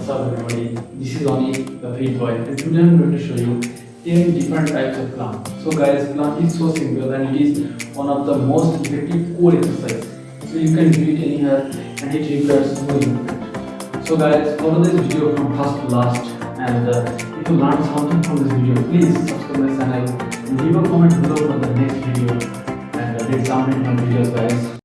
What's up everybody? This is Oni, the Fit Boy, and today I'm going to show you 10 different types of plank. So guys, plank is so simple and it is one of the most effective core exercise. So you can do it anywhere and it requires no movement. So guys, follow this video from first to last and uh, if you learned something from this video, please subscribe my channel and leave a comment below for the next video and uh, let's jump into my videos guys.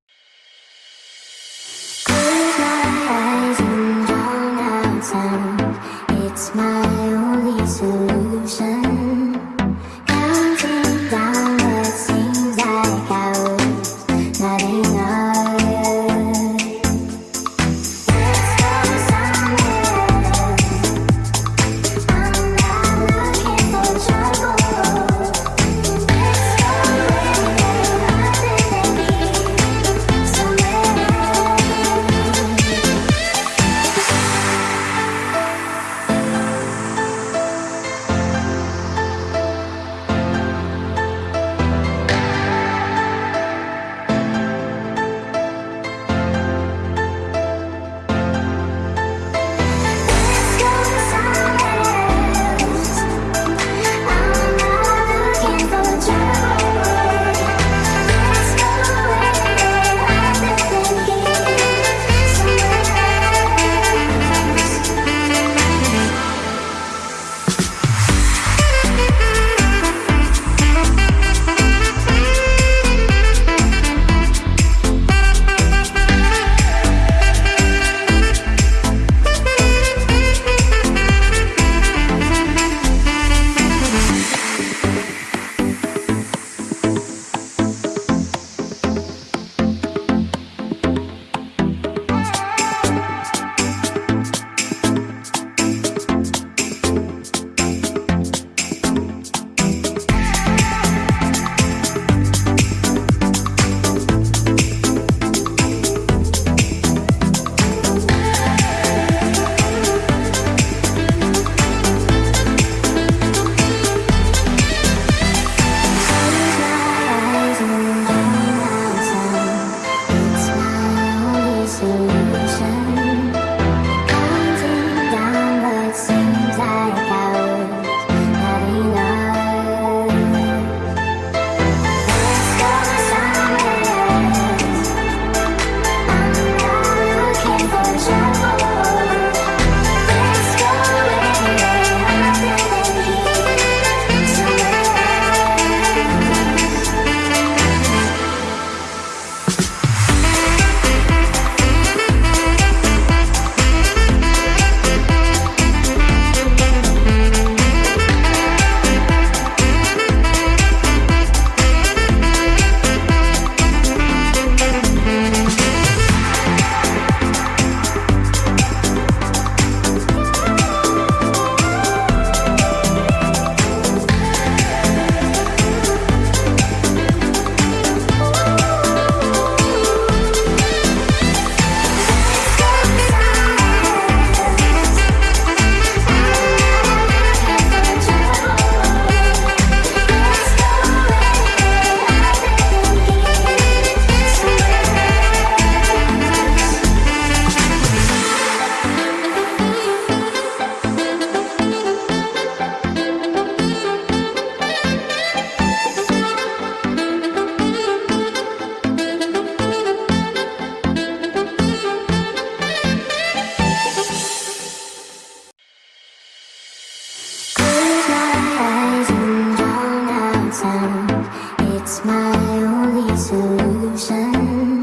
my only solution.